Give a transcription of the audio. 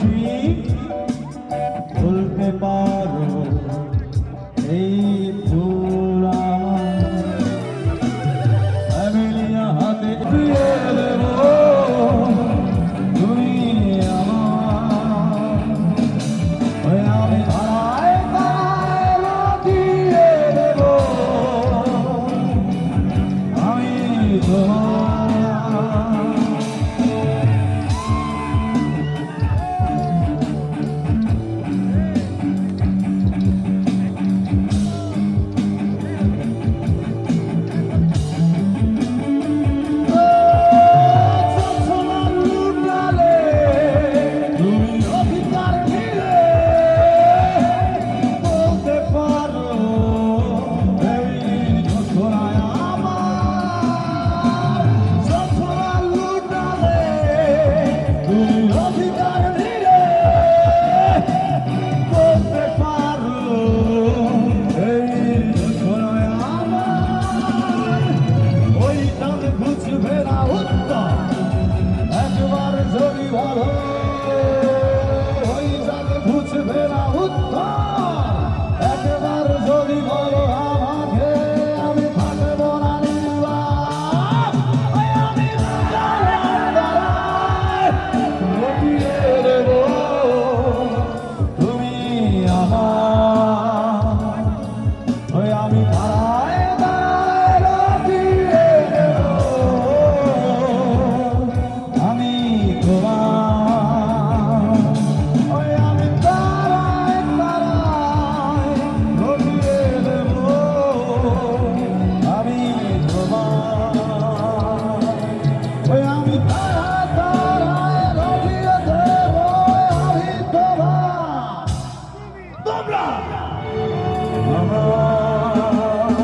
Dream.